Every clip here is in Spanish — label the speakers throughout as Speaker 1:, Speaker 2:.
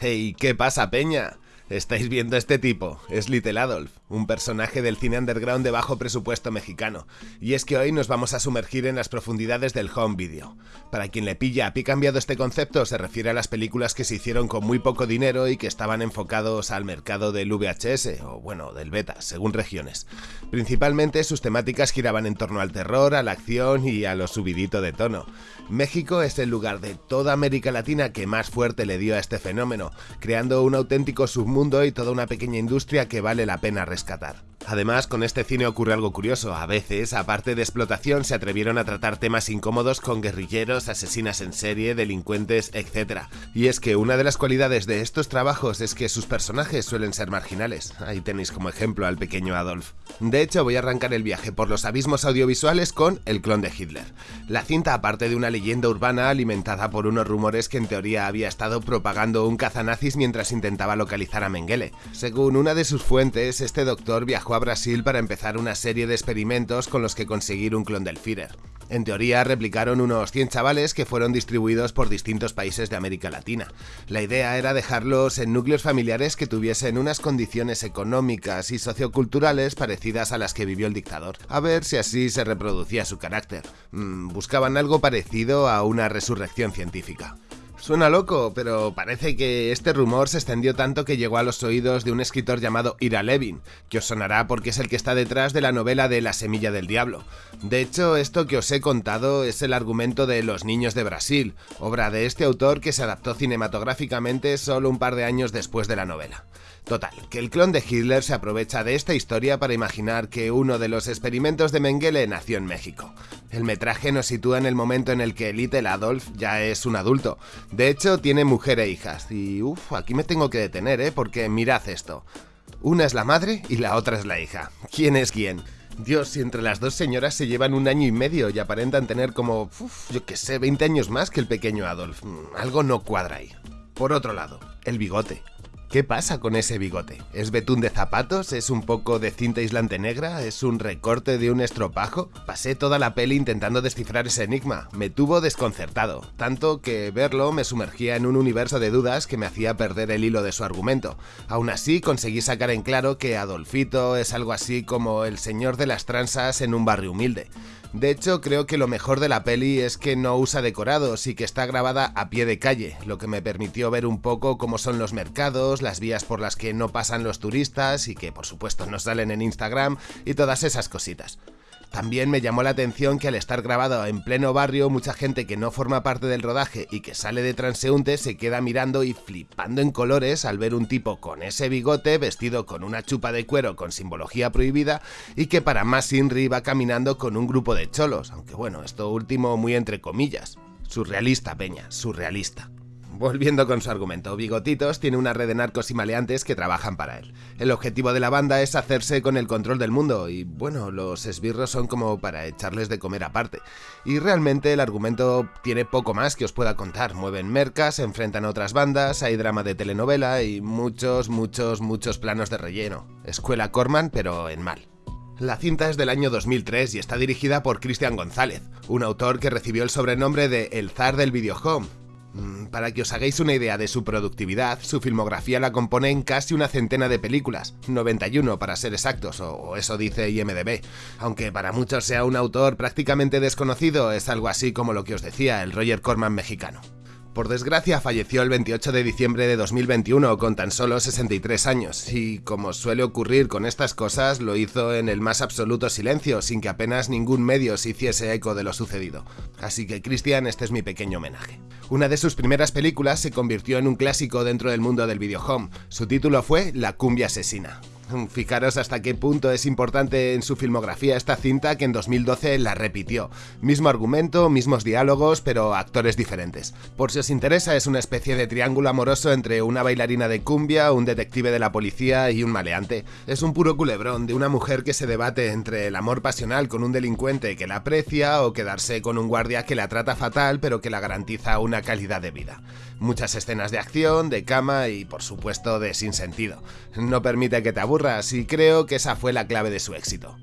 Speaker 1: Hey, ¿qué pasa, Peña? ¿Estáis viendo este tipo? Es Little Adolf, un personaje del cine underground de bajo presupuesto mexicano. Y es que hoy nos vamos a sumergir en las profundidades del home video. Para quien le pilla a pie cambiado este concepto, se refiere a las películas que se hicieron con muy poco dinero y que estaban enfocados al mercado del VHS, o bueno, del beta, según regiones. Principalmente sus temáticas giraban en torno al terror, a la acción y a lo subidito de tono. México es el lugar de toda América Latina que más fuerte le dio a este fenómeno, creando un auténtico submundo y toda una pequeña industria que vale la pena rescatar. Además, con este cine ocurre algo curioso. A veces, aparte de explotación, se atrevieron a tratar temas incómodos con guerrilleros, asesinas en serie, delincuentes, etc. Y es que una de las cualidades de estos trabajos es que sus personajes suelen ser marginales. Ahí tenéis como ejemplo al pequeño Adolf. De hecho, voy a arrancar el viaje por los abismos audiovisuales con El clon de Hitler. La cinta, aparte de una leyenda urbana alimentada por unos rumores que en teoría había estado propagando un cazanazis mientras intentaba localizar a Mengele. Según una de sus fuentes, este doctor viajó a Brasil para empezar una serie de experimentos con los que conseguir un clon del Führer. En teoría replicaron unos 100 chavales que fueron distribuidos por distintos países de América Latina. La idea era dejarlos en núcleos familiares que tuviesen unas condiciones económicas y socioculturales parecidas a las que vivió el dictador, a ver si así se reproducía su carácter. Mm, buscaban algo parecido a una resurrección científica. Suena loco, pero parece que este rumor se extendió tanto que llegó a los oídos de un escritor llamado Ira Levin, que os sonará porque es el que está detrás de la novela de La Semilla del Diablo. De hecho, esto que os he contado es el argumento de Los Niños de Brasil, obra de este autor que se adaptó cinematográficamente solo un par de años después de la novela. Total, que el clon de Hitler se aprovecha de esta historia para imaginar que uno de los experimentos de Mengele nació en México. El metraje nos sitúa en el momento en el que Little Adolf ya es un adulto. De hecho, tiene mujer e hijas. Y uff, aquí me tengo que detener, ¿eh? Porque mirad esto. Una es la madre y la otra es la hija. ¿Quién es quién? Dios, si entre las dos señoras se llevan un año y medio y aparentan tener como, uf, yo que sé, 20 años más que el pequeño Adolf. Mm, algo no cuadra ahí. Por otro lado, el bigote. ¿Qué pasa con ese bigote? ¿Es betún de zapatos? ¿Es un poco de cinta aislante negra? ¿Es un recorte de un estropajo? Pasé toda la peli intentando descifrar ese enigma. Me tuvo desconcertado, tanto que verlo me sumergía en un universo de dudas que me hacía perder el hilo de su argumento. Aún así conseguí sacar en claro que Adolfito es algo así como el señor de las transas en un barrio humilde. De hecho, creo que lo mejor de la peli es que no usa decorados y que está grabada a pie de calle, lo que me permitió ver un poco cómo son los mercados, las vías por las que no pasan los turistas y que por supuesto no salen en Instagram y todas esas cositas. También me llamó la atención que al estar grabado en pleno barrio, mucha gente que no forma parte del rodaje y que sale de transeúnte se queda mirando y flipando en colores al ver un tipo con ese bigote vestido con una chupa de cuero con simbología prohibida y que para más Inri va caminando con un grupo de cholos, aunque bueno, esto último muy entre comillas. Surrealista, Peña, surrealista. Volviendo con su argumento, Bigotitos tiene una red de narcos y maleantes que trabajan para él. El objetivo de la banda es hacerse con el control del mundo y bueno, los esbirros son como para echarles de comer aparte. Y realmente el argumento tiene poco más que os pueda contar. Mueven mercas, enfrentan a otras bandas, hay drama de telenovela y muchos, muchos, muchos planos de relleno. Escuela Corman, pero en mal. La cinta es del año 2003 y está dirigida por Cristian González, un autor que recibió el sobrenombre de El Zar del Videohome para que os hagáis una idea de su productividad, su filmografía la compone en casi una centena de películas, 91 para ser exactos, o eso dice IMDB. Aunque para muchos sea un autor prácticamente desconocido, es algo así como lo que os decía el Roger Corman mexicano. Por desgracia falleció el 28 de diciembre de 2021 con tan solo 63 años y, como suele ocurrir con estas cosas, lo hizo en el más absoluto silencio, sin que apenas ningún medio se hiciese eco de lo sucedido. Así que Christian, este es mi pequeño homenaje. Una de sus primeras películas se convirtió en un clásico dentro del mundo del videohome. Su título fue La cumbia asesina. Fijaros hasta qué punto es importante en su filmografía esta cinta que en 2012 la repitió. Mismo argumento, mismos diálogos, pero actores diferentes. Por si os interesa, es una especie de triángulo amoroso entre una bailarina de cumbia, un detective de la policía y un maleante. Es un puro culebrón de una mujer que se debate entre el amor pasional con un delincuente que la aprecia o quedarse con un guardia que la trata fatal pero que la garantiza una calidad de vida. Muchas escenas de acción, de cama y por supuesto de sinsentido. No permite que te aburras y creo que esa fue la clave de su éxito.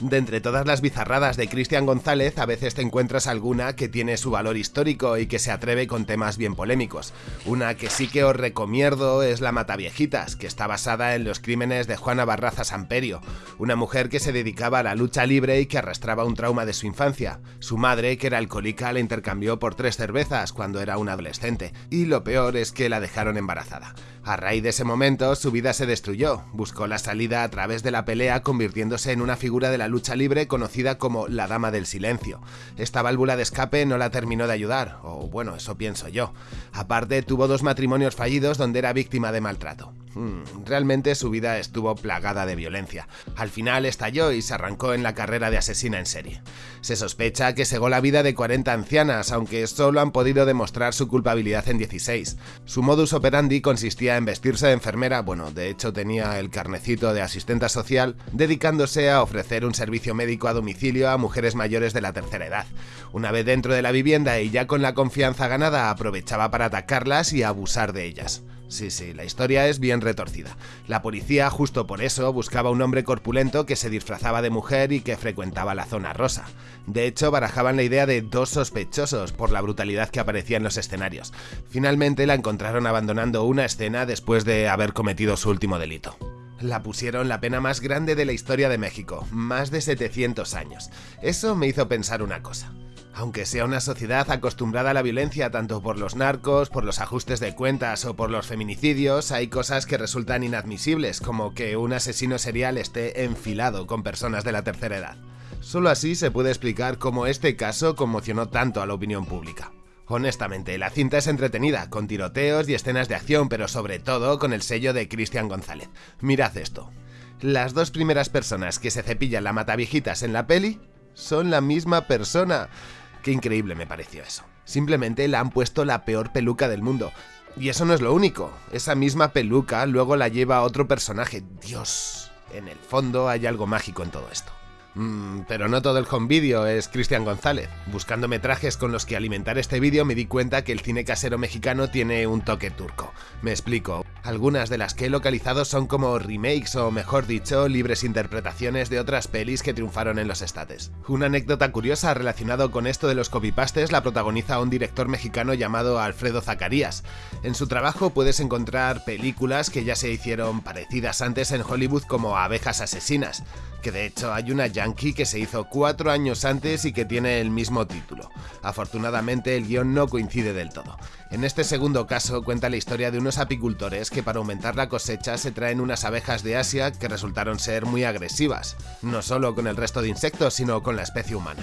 Speaker 1: De entre todas las bizarradas de Cristian González, a veces te encuentras alguna que tiene su valor histórico y que se atreve con temas bien polémicos. Una que sí que os recomiendo es La Mataviejitas, que está basada en los crímenes de Juana Barraza Samperio, una mujer que se dedicaba a la lucha libre y que arrastraba un trauma de su infancia. Su madre, que era alcohólica, la intercambió por tres cervezas cuando era un adolescente, y lo peor es que la dejaron embarazada. A raíz de ese momento, su vida se destruyó, buscó la salida a través de la pelea convirtiéndose en una figura de la lucha libre conocida como la Dama del Silencio. Esta válvula de escape no la terminó de ayudar, o bueno, eso pienso yo. Aparte, tuvo dos matrimonios fallidos donde era víctima de maltrato. Hmm, realmente su vida estuvo plagada de violencia. Al final estalló y se arrancó en la carrera de asesina en serie. Se sospecha que cegó la vida de 40 ancianas, aunque solo han podido demostrar su culpabilidad en 16. Su modus operandi consistía en vestirse de enfermera, bueno, de hecho tenía el carnecito de asistenta social, dedicándose a ofrecer un servicio médico a domicilio a mujeres mayores de la tercera edad. Una vez dentro de la vivienda y ya con la confianza ganada, aprovechaba para atacarlas y abusar de ellas. Sí, sí, la historia es bien retorcida. La policía, justo por eso, buscaba un hombre corpulento que se disfrazaba de mujer y que frecuentaba la zona rosa. De hecho, barajaban la idea de dos sospechosos por la brutalidad que aparecía en los escenarios. Finalmente la encontraron abandonando una escena después de haber cometido su último delito. La pusieron la pena más grande de la historia de México, más de 700 años. Eso me hizo pensar una cosa. Aunque sea una sociedad acostumbrada a la violencia tanto por los narcos, por los ajustes de cuentas o por los feminicidios, hay cosas que resultan inadmisibles, como que un asesino serial esté enfilado con personas de la tercera edad. Solo así se puede explicar cómo este caso conmocionó tanto a la opinión pública. Honestamente, la cinta es entretenida, con tiroteos y escenas de acción, pero sobre todo con el sello de Cristian González. Mirad esto. Las dos primeras personas que se cepillan la mataviejitas en la peli son la misma persona. Qué increíble me pareció eso. Simplemente le han puesto la peor peluca del mundo. Y eso no es lo único. Esa misma peluca luego la lleva otro personaje. Dios, en el fondo hay algo mágico en todo esto. Mm, pero no todo el home video es Cristian González. Buscando metrajes con los que alimentar este vídeo me di cuenta que el cine casero mexicano tiene un toque turco. Me explico. Algunas de las que he localizado son como remakes o mejor dicho, libres interpretaciones de otras pelis que triunfaron en los estates. Una anécdota curiosa relacionado con esto de los copypastes la protagoniza un director mexicano llamado Alfredo Zacarías. En su trabajo puedes encontrar películas que ya se hicieron parecidas antes en Hollywood como Abejas Asesinas, que de hecho hay una yankee que se hizo cuatro años antes y que tiene el mismo título. Afortunadamente el guion no coincide del todo. En este segundo caso cuenta la historia de unos apicultores que para aumentar la cosecha se traen unas abejas de Asia que resultaron ser muy agresivas, no solo con el resto de insectos, sino con la especie humana.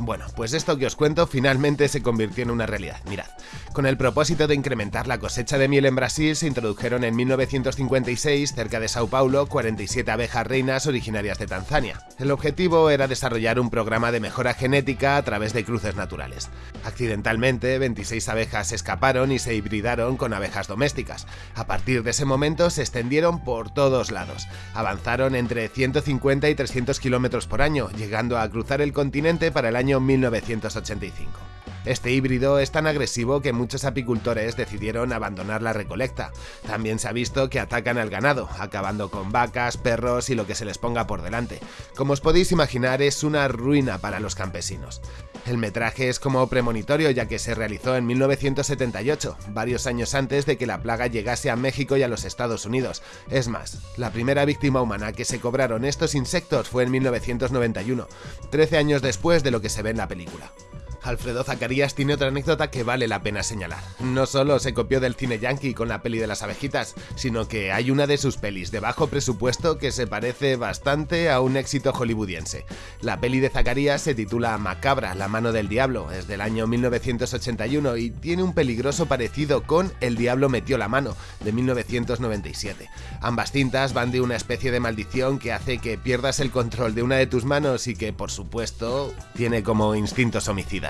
Speaker 1: Bueno, pues esto que os cuento finalmente se convirtió en una realidad. Mirad, con el propósito de incrementar la cosecha de miel en Brasil se introdujeron en 1956, cerca de Sao Paulo, 47 abejas reinas originarias de Tanzania. El objetivo era desarrollar un programa de mejora genética a través de cruces naturales. Accidentalmente, 26 abejas escaparon y se hibridaron con abejas domésticas. A partir de ese momento se extendieron por todos lados. Avanzaron entre 150 y 300 kilómetros por año, llegando a cruzar el continente para el año 1985. Este híbrido es tan agresivo que muchos apicultores decidieron abandonar la recolecta. También se ha visto que atacan al ganado, acabando con vacas, perros y lo que se les ponga por delante. Como os podéis imaginar, es una ruina para los campesinos. El metraje es como premonitorio ya que se realizó en 1978, varios años antes de que la plaga llegase a México y a los Estados Unidos. Es más, la primera víctima humana que se cobraron estos insectos fue en 1991, 13 años después de lo que se ve en la película. Alfredo Zacarías tiene otra anécdota que vale la pena señalar. No solo se copió del cine yankee con la peli de las abejitas, sino que hay una de sus pelis de bajo presupuesto que se parece bastante a un éxito hollywoodiense. La peli de Zacarías se titula Macabra, la mano del diablo, es del año 1981 y tiene un peligroso parecido con El diablo metió la mano, de 1997. Ambas cintas van de una especie de maldición que hace que pierdas el control de una de tus manos y que, por supuesto, tiene como instintos homicidas.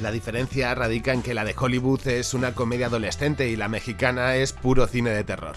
Speaker 1: La diferencia radica en que la de Hollywood es una comedia adolescente y la mexicana es puro cine de terror.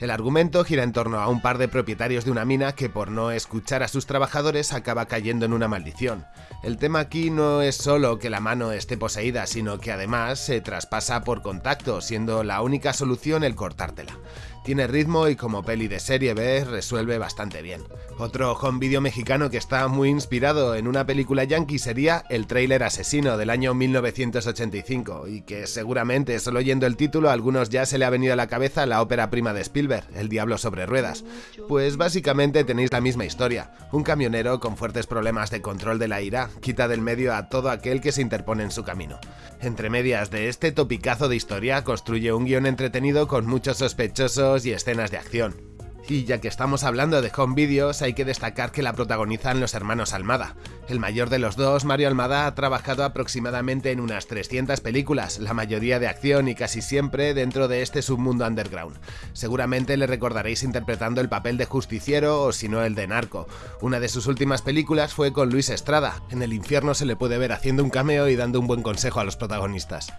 Speaker 1: El argumento gira en torno a un par de propietarios de una mina que por no escuchar a sus trabajadores acaba cayendo en una maldición. El tema aquí no es solo que la mano esté poseída, sino que además se traspasa por contacto, siendo la única solución el cortártela. Tiene ritmo y como peli de serie B resuelve bastante bien. Otro home video mexicano que está muy inspirado en una película yankee sería El Trailer Asesino del año 1985 y que seguramente solo oyendo el título a algunos ya se le ha venido a la cabeza la ópera prima de Spielberg, El Diablo sobre Ruedas. Pues básicamente tenéis la misma historia. Un camionero con fuertes problemas de control de la ira quita del medio a todo aquel que se interpone en su camino. Entre medias de este topicazo de historia construye un guion entretenido con muchos sospechosos y escenas de acción. Y ya que estamos hablando de home videos, hay que destacar que la protagonizan los hermanos Almada. El mayor de los dos, Mario Almada, ha trabajado aproximadamente en unas 300 películas, la mayoría de acción y casi siempre dentro de este submundo underground. Seguramente le recordaréis interpretando el papel de justiciero o si no el de narco. Una de sus últimas películas fue con Luis Estrada. En el infierno se le puede ver haciendo un cameo y dando un buen consejo a los protagonistas.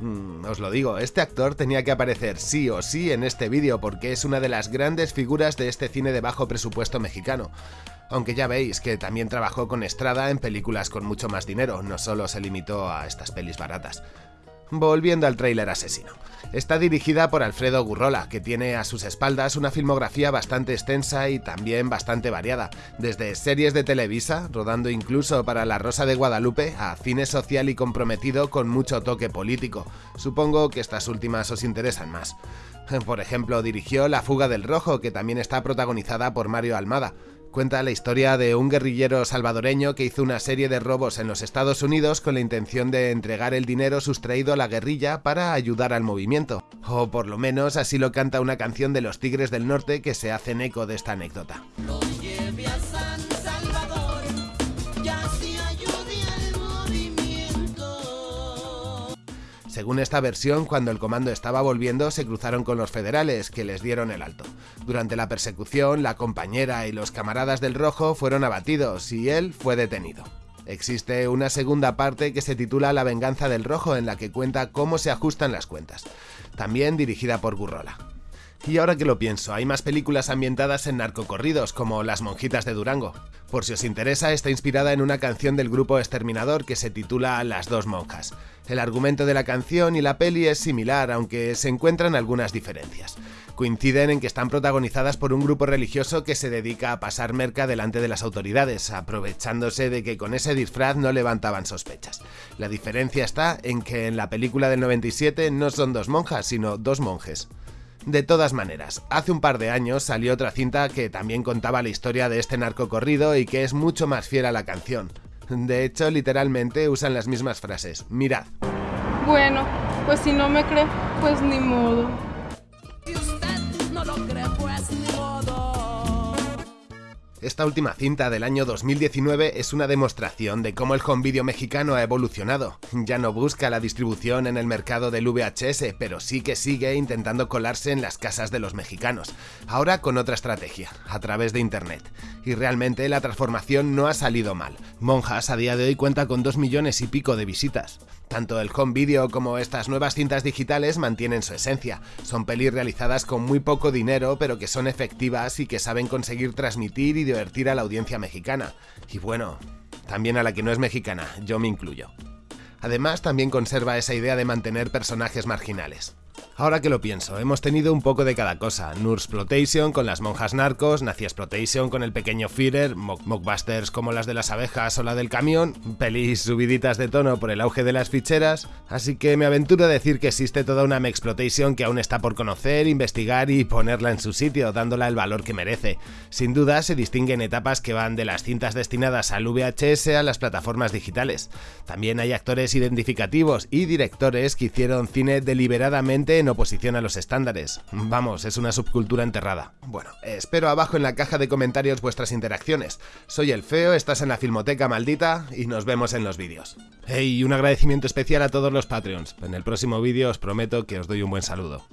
Speaker 1: Mm, os lo digo, este actor tenía que aparecer sí o sí en este vídeo porque es una de las grandes figuras de este cine de bajo presupuesto mexicano. Aunque ya veis que también trabajó con Estrada en películas con mucho más dinero, no solo se limitó a estas pelis baratas. Volviendo al tráiler asesino. Está dirigida por Alfredo Gurrola, que tiene a sus espaldas una filmografía bastante extensa y también bastante variada, desde series de Televisa, rodando incluso para La Rosa de Guadalupe, a cine social y comprometido con mucho toque político. Supongo que estas últimas os interesan más. Por ejemplo, dirigió La Fuga del Rojo, que también está protagonizada por Mario Almada, Cuenta la historia de un guerrillero salvadoreño que hizo una serie de robos en los Estados Unidos con la intención de entregar el dinero sustraído a la guerrilla para ayudar al movimiento. O por lo menos así lo canta una canción de los Tigres del Norte que se hacen eco de esta anécdota. Según esta versión, cuando el comando estaba volviendo se cruzaron con los federales, que les dieron el alto. Durante la persecución, la compañera y los camaradas del rojo fueron abatidos y él fue detenido. Existe una segunda parte que se titula La venganza del rojo en la que cuenta cómo se ajustan las cuentas, también dirigida por Gurrola. Y ahora que lo pienso, hay más películas ambientadas en narcocorridos, como Las monjitas de Durango. Por si os interesa, está inspirada en una canción del grupo Exterminador que se titula Las dos monjas. El argumento de la canción y la peli es similar, aunque se encuentran algunas diferencias. Coinciden en que están protagonizadas por un grupo religioso que se dedica a pasar merca delante de las autoridades, aprovechándose de que con ese disfraz no levantaban sospechas. La diferencia está en que en la película del 97 no son dos monjas, sino dos monjes. De todas maneras, hace un par de años salió otra cinta que también contaba la historia de este narco corrido y que es mucho más fiel a la canción. De hecho, literalmente usan las mismas frases. Mirad.
Speaker 2: Bueno, pues si no me cree, pues ni modo.
Speaker 1: Esta última cinta del año 2019 es una demostración de cómo el home video mexicano ha evolucionado. Ya no busca la distribución en el mercado del VHS, pero sí que sigue intentando colarse en las casas de los mexicanos. Ahora con otra estrategia, a través de internet. Y realmente la transformación no ha salido mal. Monjas a día de hoy cuenta con 2 millones y pico de visitas. Tanto el home video como estas nuevas cintas digitales mantienen su esencia. Son pelis realizadas con muy poco dinero, pero que son efectivas y que saben conseguir transmitir y divertir a la audiencia mexicana. Y bueno, también a la que no es mexicana, yo me incluyo. Además, también conserva esa idea de mantener personajes marginales. Ahora que lo pienso, hemos tenido un poco de cada cosa. Nursplotation con las monjas narcos, Nazi Exploitation con el pequeño Führer, mockbusters como las de las abejas o la del camión, pelis subiditas de tono por el auge de las ficheras, así que me aventuro a decir que existe toda una Mexploitation que aún está por conocer, investigar y ponerla en su sitio, dándola el valor que merece. Sin duda se distinguen etapas que van de las cintas destinadas al VHS a las plataformas digitales. También hay actores identificativos y directores que hicieron cine deliberadamente en oposición a los estándares. Vamos, es una subcultura enterrada. Bueno, espero abajo en la caja de comentarios vuestras interacciones. Soy el Feo, estás en la Filmoteca Maldita y nos vemos en los vídeos. Hey, un agradecimiento especial a todos los Patreons. En el próximo vídeo os prometo que os doy un buen saludo.